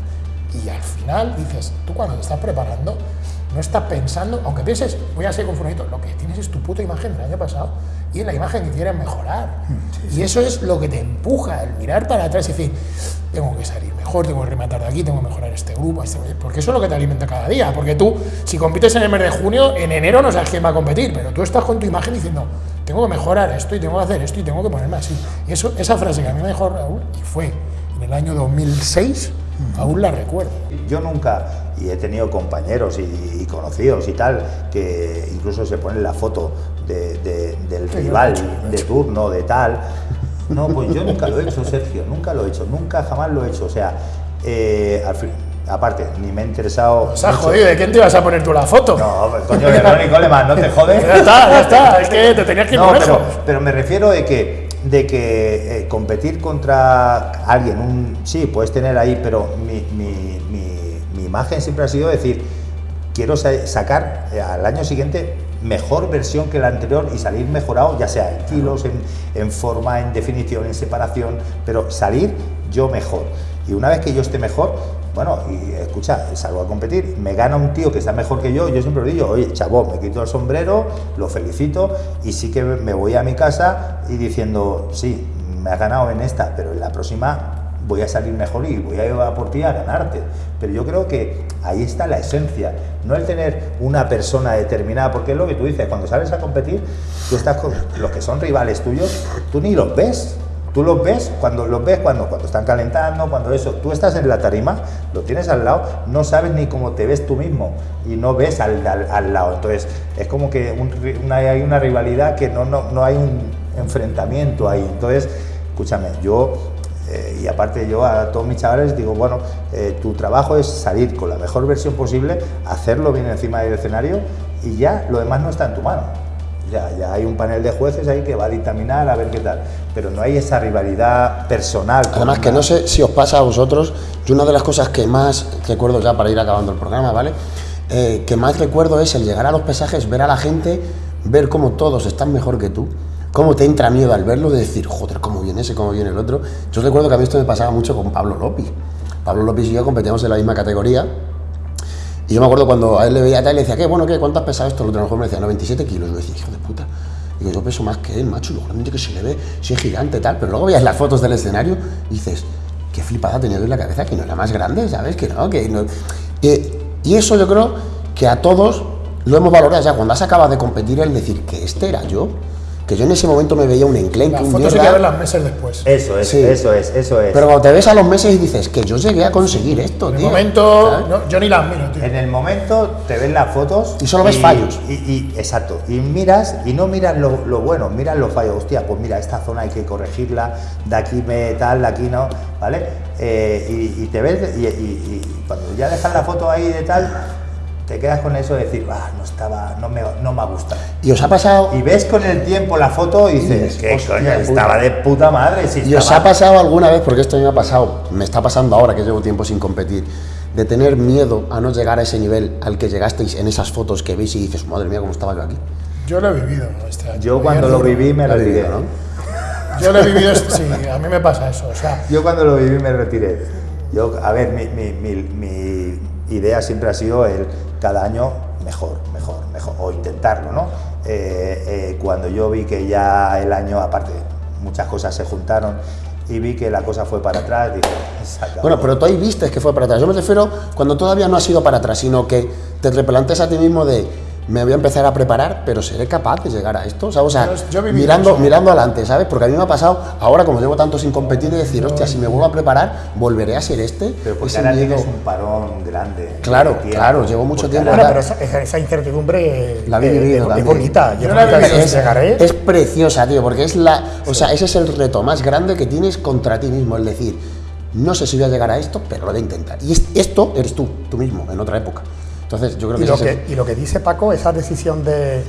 Y al final dices, tú cuando te estás preparando, no estás pensando, aunque pienses, voy a ser conformito, lo que tienes es tu puta imagen del año pasado y la imagen que quieres mejorar. Y eso es lo que te empuja, el mirar para atrás y decir, tengo que salir mejor, tengo que rematar de aquí, tengo que mejorar este grupo, este- porque eso es lo que te alimenta cada día. Porque tú, si compites en el mes de junio, en enero no sabes quién va a competir, pero tú estás con tu imagen diciendo, tengo que mejorar esto y tengo que hacer esto y tengo que ponerme así. Y eso, esa frase que a mí me dijo Raúl, y fue en el año 2006, aún la recuerdo. Yo nunca, y he tenido compañeros y, y conocidos y tal, que incluso se ponen la foto de- de- del rival de turno, de tal. No, pues yo nunca lo he hecho, Sergio, nunca lo he hecho, nunca jamás lo he hecho. O sea, eh, al fin- aparte, ni me ha interesado. O sea, mucho. jodido, ¿de quién te ibas a poner tú la foto? No, pues, coño, de Ronnie Coleman, no te jodes. Ya está, ya está, es que te tenías que ir No, por pero, pero me refiero de que, de que eh, competir contra alguien, un, sí, puedes tener ahí, pero mi imagen siempre ha sido decir, quiero sa- sacar eh, al año siguiente mejor versión que la anterior y salir mejorado, ya sea en kilos, en, en forma, en definición, en separación, pero salir yo mejor. Y una vez que yo esté mejor, bueno, y escucha, salgo a competir, me gana un tío que está mejor que yo, yo siempre lo digo, oye, chavo, me quito el sombrero, lo felicito y sí que me voy a mi casa y diciendo, sí, me has ganado en esta, pero en la próxima voy a salir mejor y voy a ir por ti a ganarte. Pero yo creo que ahí está la esencia, no el tener una persona determinada, porque es lo que tú dices, cuando sales a competir, tú estás con los que son rivales tuyos, tú ni los ves. Tú los ves cuando los ves cuando, cuando están calentando, cuando eso, tú estás en la tarima, lo tienes al lado, no sabes ni cómo te ves tú mismo y no ves al, al- al lado. Entonces, es como que un una- hay una rivalidad que no, no, no hay un enfrentamiento ahí. Entonces, escúchame, yo eh, y aparte yo a todos mis chavales digo, bueno, eh, tu trabajo es salir con la mejor versión posible, hacerlo bien encima del escenario y ya lo demás no está en tu mano. Ya, ya hay un panel de jueces ahí que va a dictaminar a ver qué tal, pero no hay esa rivalidad personal. Además que no sé si os pasa a vosotros, yo una de las cosas que más recuerdo ya para ir acabando el programa, ¿vale? Eh, que más recuerdo es el llegar a los pesajes, ver a la gente, ver cómo todos están mejor que tú, cómo te entra miedo al verlo, de decir, joder, cómo viene ese, cómo viene el otro. Yo recuerdo que a mí esto me pasaba mucho con Pablo López. Pablo López y yo competíamos en la misma categoría Y yo me acuerdo cuando a él le veía tal, le decía, ¿qué? Bueno, ¿qué? ¿Cuánto has pesado esto? El otro mejor me decía, 97 kilos. Y yo decía, hijo de puta. Digo, yo peso más que él, macho, y lo grande que se le ve, si es gigante tal. Pero luego veías las fotos del escenario y dices, qué flipada tenía en la cabeza, que no era más grande, ¿sabes? Que no, que no. Eh, y eso yo creo que a todos lo hemos valorado ya cuando has acabado de competir el decir que este era yo, que yo en ese momento me veía un enclenque, Las un fotos mierda, que verlas meses después. Eso es, Sí. eso es, eso es. pero cuando te ves a los meses y dices que yo llegué a conseguir esto, En el tío. momento, ¿sabes? no, yo ni las miro, tío. En el momento te ves las fotos Y solo ves fallos. Y, y- exacto. Y miras y no miras lo, lo bueno, miras los fallos. Hostia, pues mira, esta zona hay que corregirla, de aquí me tal, de aquí no, ¿vale? Eh, y, y te ves y, y- y cuando ya dejas la foto ahí de tal, te quedas con eso de decir, ah, no estaba, no me, no me ha gustado. Y os ha pasado, Y ves con el tiempo la foto y dices, ¿qué coño? puta". Estaba de puta madre. Si y os ha pasado alguna vez, porque esto me ha pasado, me está pasando ahora que llevo tiempo sin competir, de tener miedo a no llegar a ese nivel al que llegasteis en esas fotos que veis y dices, madre mía, cómo estaba yo aquí. Yo lo he vivido este año. Yo cuando lo viví me Lo he retiré. vivido, ¿no? Yo lo he vivido, este- sí, a mí me pasa eso. O sea, Yo cuando lo viví me retiré. Yo, a ver, mi, mi- mi- mi idea siempre ha sido el cada año mejor, mejor, mejor, o intentarlo, ¿no? Eh, eh, cuando yo vi que ya el año, aparte, muchas cosas se juntaron y vi que la cosa fue para atrás, dije. Bueno, pero tú ahí viste que fue para atrás. Yo me refiero cuando todavía no ha sido para atrás, sino que te replanteas a ti mismo de me voy a empezar a preparar, pero seré capaz de llegar a esto. ¿sabes? O sea, Yo- mirando, eso. mirando adelante, ¿sabes? Porque a mí me ha pasado, ahora como llevo tanto sin competir, de decir, hostia, si me vuelvo a preparar, volveré a ser este. Pero porque Ese ahora miedo- tienes un parón grande. Claro, tiempo. claro, llevo mucho tiempo ahora- bueno, pero esa, esa- incertidumbre La habéis eh, vivido es, también. bonita. Yo la. Es preciosa, tío, porque es la, o sea, ese es el reto más grande que tienes contra ti mismo, es decir, no sé si voy a llegar a esto, pero lo voy a intentar. Y es- esto eres tú, tú mismo, en otra época. Entonces, yo creo que Y lo es que, y lo que dice Paco, esa decisión de.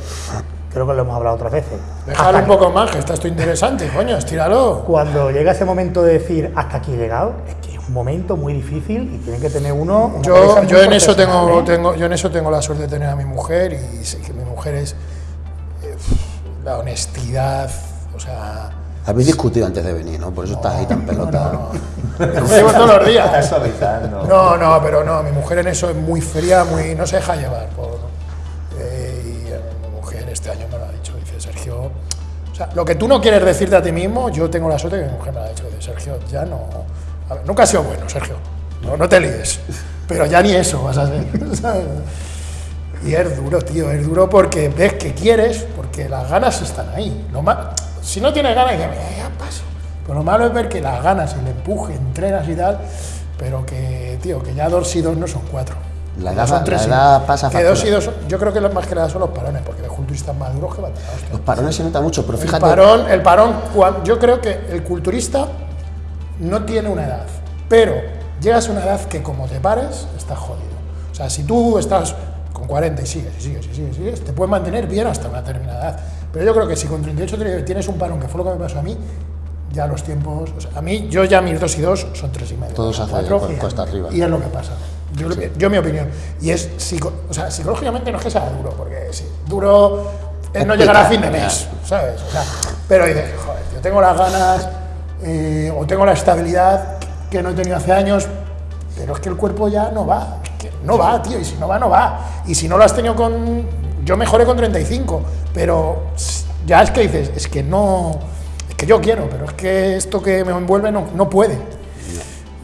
Creo que lo hemos hablado otras veces. Déjalo Hasta un poco más, que está esto interesante, coño, estíralo. Cuando llega ese momento de decir hasta aquí he llegado, es que es un momento muy difícil y tiene que tener uno. Yo, yo en eso tengo, ¿eh? tengo, yo en eso tengo la suerte de tener a mi mujer y sé que mi mujer es eh, la honestidad, o sea, Habéis discutido antes de venir, ¿no? Por eso estás ahí tan pelota. discutimos todos los días. Estás suavizando. No, no, pero no, mi mujer en eso es muy fría, muy no se deja llevar por eh, y eh, mi mujer este año me lo ha dicho, dice Sergio, o sea, lo que tú no quieres decirte a ti mismo, yo tengo la suerte de que mi mujer me lo ha dicho, dice Sergio, ya no, a ver, nunca ha sido bueno, Sergio, no, no te líes, pero ya ni eso vas a hacer. Y es duro, tío, es duro porque ves que quieres, porque las ganas están ahí. Lo ma- si no tienes ganas, "Mira, ya paso. Pero lo malo es ver que las ganas, el empuje, entrenas y tal, pero que, tío, que ya dos y dos no son cuatro. La Ya edad- son tres la edad pasa Que dos y dos, son- yo creo que lo más que nada son los parones, porque los culturistas más duros que van. Los parones se nota mucho, pero El fíjate. parón, el parón, yo creo que el culturista no tiene una edad, pero llegas a una edad que como te pares, estás jodido. O sea, si tú estás con 40 y sigues, y sigues, y sigues, y sigues, te puedes mantener bien hasta una determinada edad. Pero yo creo que si con 38 te- tienes un parón, que fue lo que me pasó a mí, ya los tiempos, o sea, a mí, yo ya mis dos y dos son tres y medio. Todos hacia cuesta arriba. Y es lo que pasa. Yo, yo mi opinión. Y es, psico- o sea, psicológicamente no es que sea duro, porque sí, duro es no llegar a fin de mes, ¿sabes? O sea, pero dices, joder, yo tengo las ganas eh, o tengo la estabilidad que no he tenido hace años, pero es que el cuerpo ya no va. No va, tío, y si no va, no va. Y si no lo has tenido con. Yo mejoré con 35, pero ya es que dices, es que no. Es que yo quiero, pero es que esto que me envuelve no, no puede.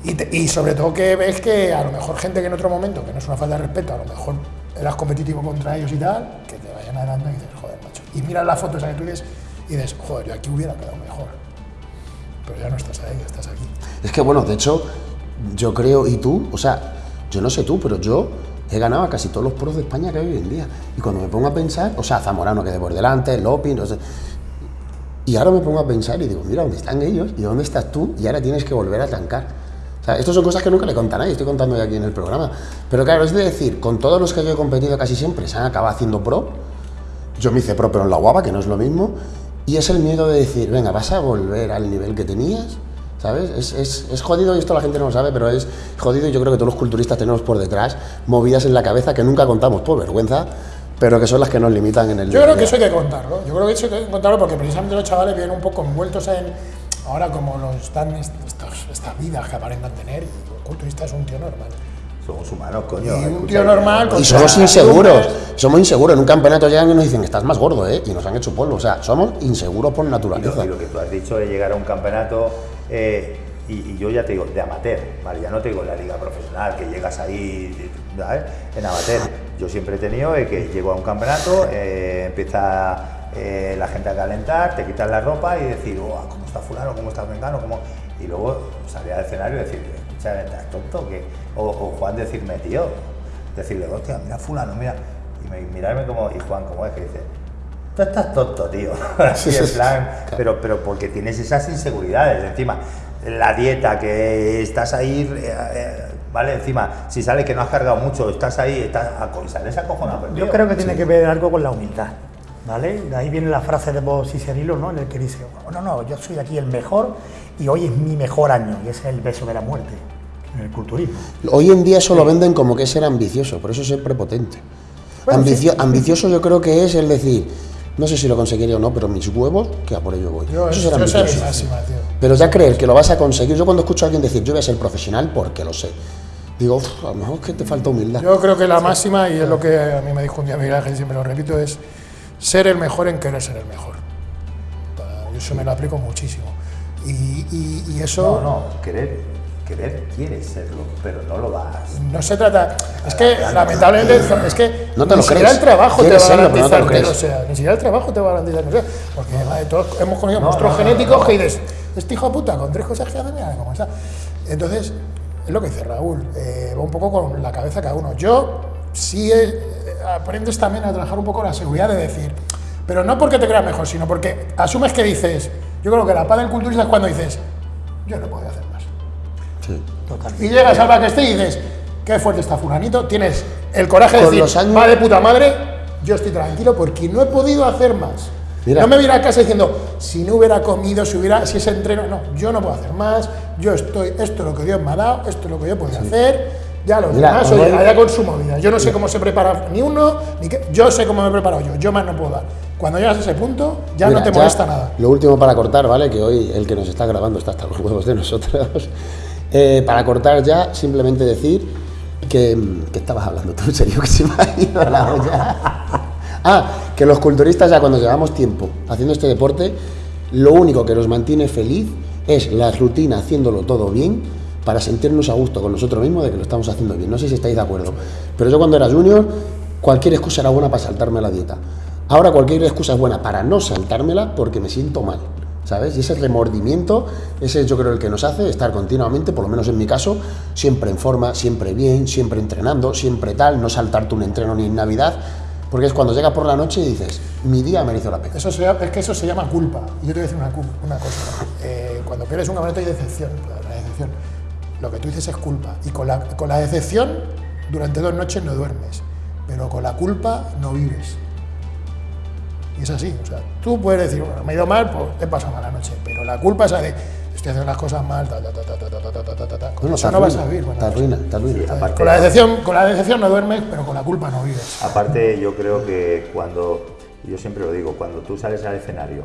Y, y sobre todo que ves que a lo mejor gente que en otro momento, que no es una falta de respeto, a lo mejor eras competitivo contra ellos y tal, que te vayan adelante y dices, joder, macho. Y miras la foto esa que tú dices y dices, joder, yo aquí hubiera quedado mejor. Pero ya no estás ahí, estás aquí. Es que bueno, de hecho, yo creo, y tú, o sea, yo no sé tú, pero yo he ganado a casi todos los pros de España que hay hoy en día. Y cuando me pongo a pensar, o sea, Zamorano que de por delante, Lopin, no sé. Y ahora me pongo a pensar y digo, mira, ¿dónde están ellos? ¿Y dónde estás tú? Y ahora tienes que volver a tancar. O sea, estas son cosas que nunca le contan a nadie, estoy contando ya aquí en el programa. Pero claro, es de decir, con todos los que yo he competido casi siempre se han acabado haciendo pro. Yo me hice pro, pero en la guapa, que no es lo mismo. Y es el miedo de decir, venga, vas a volver al nivel que tenías. ¿Sabes? Es, es, es jodido y esto la gente no lo sabe, pero es jodido y yo creo que todos los culturistas tenemos por detrás movidas en la cabeza que nunca contamos por vergüenza, pero que son las que nos limitan en el Yo día creo que día. eso hay que contarlo. Yo creo que eso hay que contarlo porque precisamente los chavales vienen un poco envueltos en. Ahora, como los dan est- estos- estas vidas que aparentan tener, y el culturista es un tío normal. Somos humanos, coño. Y un tío normal con Y sea, somos inseguros, somos inseguros. En un campeonato llegan y nos dicen, estás más gordo, ¿eh? Y nos han hecho polvo. O sea, somos inseguros por Y lo, naturaleza. y lo que tú has dicho de llegar a un campeonato, eh, y, yo ya te digo, de amateur, ¿vale? Ya no te digo la liga profesional, que llegas ahí. En amateur. Yo siempre he tenido que llego a un campeonato, eh, empieza eh, la gente a calentar, te quitas la ropa y decir, oh, ¿cómo está fulano? ¿Cómo está mengano? ¿Cómo? Y luego salir al escenario y decir, escucha, ¿estás tonto? O, o Juan decirme, tío, decirle, hostia, mira fulano, mira. Y me- mirarme como, y Juan, ¿cómo es que dice? Tú estás tonto, tío. Así en plan, pero, pero porque tienes esas inseguridades. Encima, la dieta, que estás ahí, eh, eh, ¿vale? Encima, si sale que no has cargado mucho, estás ahí, estás, sales acojonado. pues, Yo creo que tiene que ver algo con la humildad, ¿vale? De ahí viene la frase de Bob Cicerilo, ¿no? En el que dice, "Oh, no, no, yo soy aquí el mejor y hoy es mi mejor año, y ese es el beso de la muerte, en el culturismo. Hoy en día eso lo venden como que es ser ambicioso, por eso es ser prepotente. Bueno, Ambicio- sí. Ambicioso yo creo que es el decir, no sé si lo conseguiré o no, pero mis huevos, que a por ello voy. Yo, eso es yo ser soy ambicioso. mi máxima, tío. Pero ya creer que lo vas a conseguir, yo cuando escucho a alguien decir, yo voy a ser profesional porque lo sé, digo, "Uf, a lo mejor es que te falta humildad. Yo creo que la máxima, y es lo que a mí me dijo un día Miguel Ángel, y siempre lo repito, es ser el mejor en querer ser el mejor. Yo eso me lo aplico muchísimo. Y, y- y eso No, no, querer, querer quieres serlo, pero no lo vas. no se trata. Es que lamentablemente es que No te ni lo siquiera crees. el trabajo te va a serlo, pero no te garantizar lo que crees. lo sea. Ni siquiera el trabajo te va a garantizar que lo sea. Porque vale, todos hemos conocido No, monstruos genéticos no. que dices, este hijo de puta, con tres cosas que hace, mira cómo está. Entonces, es lo que dice Raúl, eh, va un poco con la cabeza cada uno. Yo sí eh, aprendes también a trabajar un poco la seguridad de decir, pero no porque te creas mejor, sino porque asumes que dices, yo creo que la paz del culturista es cuando dices, yo no puedo hacer más. Sí. Y llegas al backstage y dices, qué fuerte está fulanito, tienes el coraje de Con decir, años- va de puta madre, yo estoy tranquilo porque no he podido hacer más. Mira. No me voy a casa diciendo, si no hubiera comido, si hubiera, si ese entreno, no, yo no puedo hacer más, yo estoy, esto es lo que Dios me ha dado, esto es lo que yo puedo hacer, ya Mira, demás, oye, allá con su movida. Yo no sé cómo se prepara ni uno, ni qué, yo sé cómo me he preparado yo, yo más no puedo dar. Cuando llegas a ese punto, ya Mira, no te molesta nada. Lo último para cortar, ¿vale? Que hoy el que nos está grabando está hasta los huevos de nosotros. Eh, para cortar ya, simplemente decir que, que estabas hablando tú, en serio, que se me ha ido la olla. Ah, que los culturistas ya cuando llevamos tiempo haciendo este deporte, lo único que nos mantiene feliz es la rutina haciéndolo todo bien para sentirnos a gusto con nosotros mismos de que lo estamos haciendo bien. No sé si estáis de acuerdo, pero yo cuando era junior, cualquier excusa era buena para saltarme la dieta. Ahora cualquier excusa es buena para no saltármela porque me siento mal, ¿sabes? Y ese remordimiento, ese es yo creo el que nos hace estar continuamente, por lo menos en mi caso, siempre en forma, siempre bien, siempre entrenando, siempre tal, no saltarte un entreno ni en Navidad, porque es cuando llegas por la noche y dices, mi día mereció la pena. Eso es que eso se llama culpa. Y yo te voy a decir una cosa. Eh, cuando pierdes un campeonato hay decepción. La decepción. Lo que tú dices es culpa. Y con la, con la decepción, durante dos noches no duermes. Pero con la culpa no vives. Y es así. O sea, tú puedes decir, bueno, me he ido mal, pues he pasado mala noche. Pero la culpa es la de, estoy haciendo las cosas mal, ta, ta, ta, ta, ta, ta, ta, ta, ta, ta, ta. Con No, eso no vas a vivir. te arruina, te arruina. Con la, decepción, con la decepción no duermes, pero con la culpa no vives. Aparte, yo creo que cuando, yo siempre lo digo, cuando tú sales al escenario,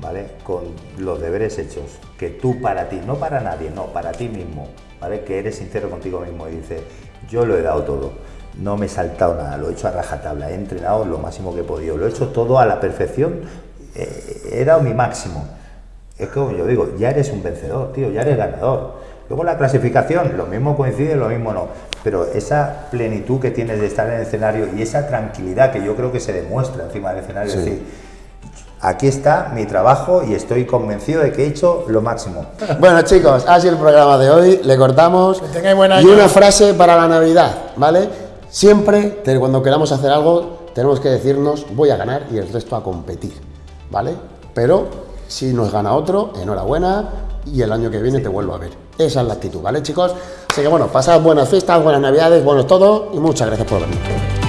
¿vale? Con los deberes hechos, que tú para ti, no para nadie, no, para ti mismo, ¿vale? Que eres sincero contigo mismo y dices, yo lo he dado todo, no me he saltado nada, lo he hecho a rajatabla, he entrenado lo máximo que he podido, lo he hecho todo a la perfección, eh, he dado mi máximo. Es como yo digo, ya eres un vencedor, tío, ya eres ganador. Luego la clasificación, lo mismo coincide, lo mismo no. Pero esa plenitud que tienes de estar en el escenario y esa tranquilidad que yo creo que se demuestra encima del escenario, es decir, aquí está mi trabajo y estoy convencido de que he hecho lo máximo. Bueno chicos, ha sido el programa de hoy, le cortamos. Que tengáis buen Y una frase para la Navidad, ¿vale? Siempre, cuando queramos hacer algo, tenemos que decirnos, voy a ganar y el resto a competir, ¿vale? Pero si nos gana otro, enhorabuena y el año que viene te vuelvo a ver. Esa es la actitud, ¿vale chicos? Así que bueno, pasad buenas fiestas, buenas navidades, buenos todo y muchas gracias por venir.